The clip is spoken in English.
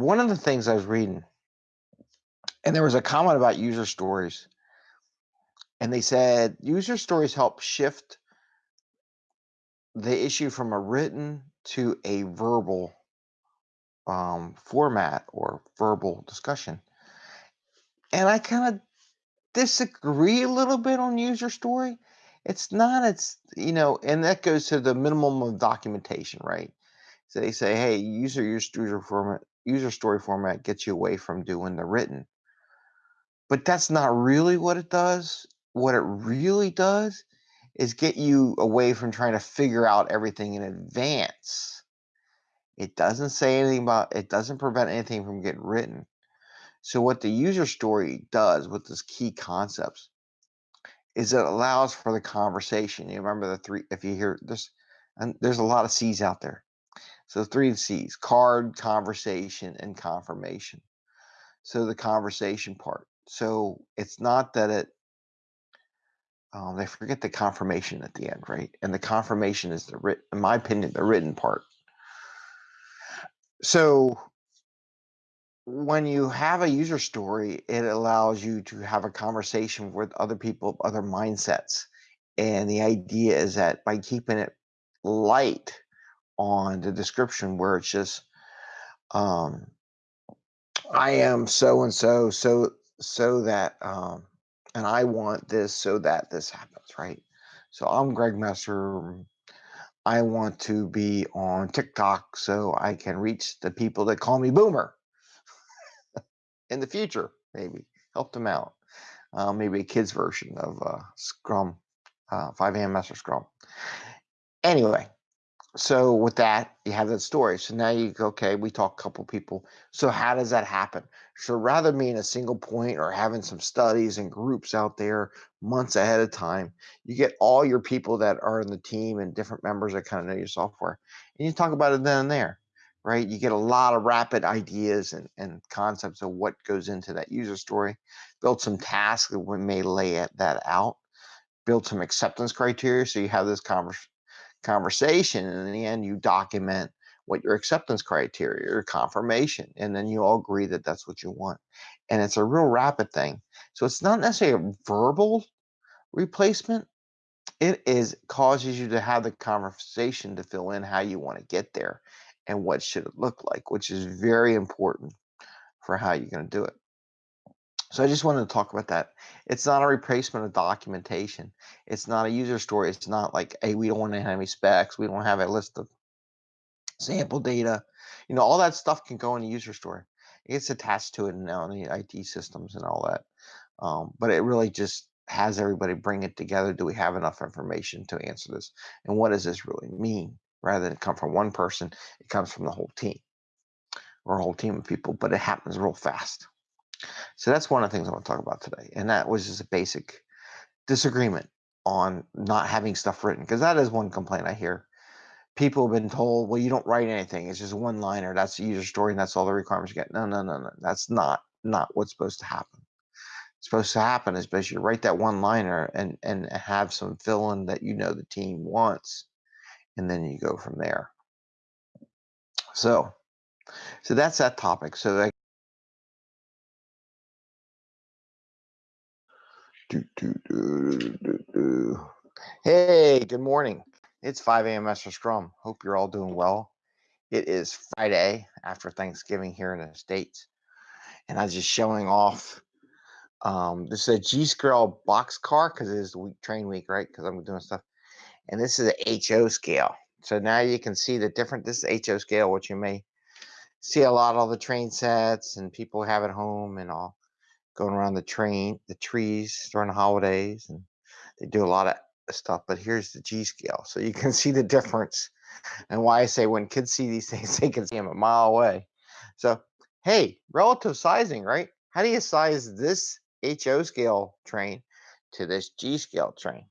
one of the things I was reading, and there was a comment about user stories, and they said user stories help shift the issue from a written to a verbal um, format or verbal discussion. And I kind of disagree a little bit on user story. It's not, it's, you know, and that goes to the minimum of documentation, right? So they say, hey, user user user format, user story format gets you away from doing the written. But that's not really what it does. What it really does is get you away from trying to figure out everything in advance. It doesn't say anything about, it doesn't prevent anything from getting written. So what the user story does with these key concepts is it allows for the conversation. You remember the three, if you hear this, and there's a lot of C's out there. So three C's, card, conversation, and confirmation. So the conversation part. So it's not that it, um, they forget the confirmation at the end, right? And the confirmation is the written, in my opinion, the written part. So when you have a user story, it allows you to have a conversation with other people, other mindsets. And the idea is that by keeping it light on the description, where it's just, um, I am so and so, so so that, um, and I want this so that this happens, right? So I'm Greg Messer. I want to be on TikTok so I can reach the people that call me Boomer in the future, maybe help them out. Uh, maybe a kids version of uh, Scrum, uh, 5 a.m. Master Scrum. Anyway, so with that, you have that story. So now you go, okay, we talk a couple people. So how does that happen? So rather than being a single point or having some studies and groups out there months ahead of time, you get all your people that are in the team and different members that kind of know your software. And you talk about it then and there, right? You get a lot of rapid ideas and, and concepts of what goes into that user story. Build some tasks that we may lay that out. Build some acceptance criteria. So you have this conversation conversation. And in the end, you document what your acceptance criteria, your confirmation, and then you all agree that that's what you want. And it's a real rapid thing. So it's not necessarily a verbal replacement. It is causes you to have the conversation to fill in how you want to get there and what should it look like, which is very important for how you're going to do it. So I just wanted to talk about that. It's not a replacement of documentation. It's not a user story. It's not like, hey, we don't want to have any specs. We don't have a list of sample data. You know, all that stuff can go in a user story. It gets attached to it now in the IT systems and all that. Um, but it really just has everybody bring it together. Do we have enough information to answer this? And what does this really mean? Rather than come from one person, it comes from the whole team or a whole team of people, but it happens real fast. So that's one of the things I want to talk about today. And that was just a basic disagreement on not having stuff written, because that is one complaint I hear. People have been told, well, you don't write anything. It's just one liner. That's the user story and that's all the requirements you get. No, no, no, no. That's not not what's supposed to happen. What's supposed to happen is basically you write that one liner and and have some fill in that you know the team wants. And then you go from there. So so that's that topic. So that Do, do, do, hey, good morning. It's 5 a.m. Master Scrum. Hope you're all doing well. It is Friday after Thanksgiving here in the States. And I'm just showing off. Um, this is a G scale box car because it is the week train week, right? Because I'm doing stuff. And this is a HO scale. So now you can see the different, this is HO scale, which you may see a lot of the train sets and people have at home and all going around the train, the trees during the holidays, and they do a lot of stuff. But here's the G scale, so you can see the difference, and why I say when kids see these things, they can see them a mile away. So hey, relative sizing, right? How do you size this HO scale train to this G scale train?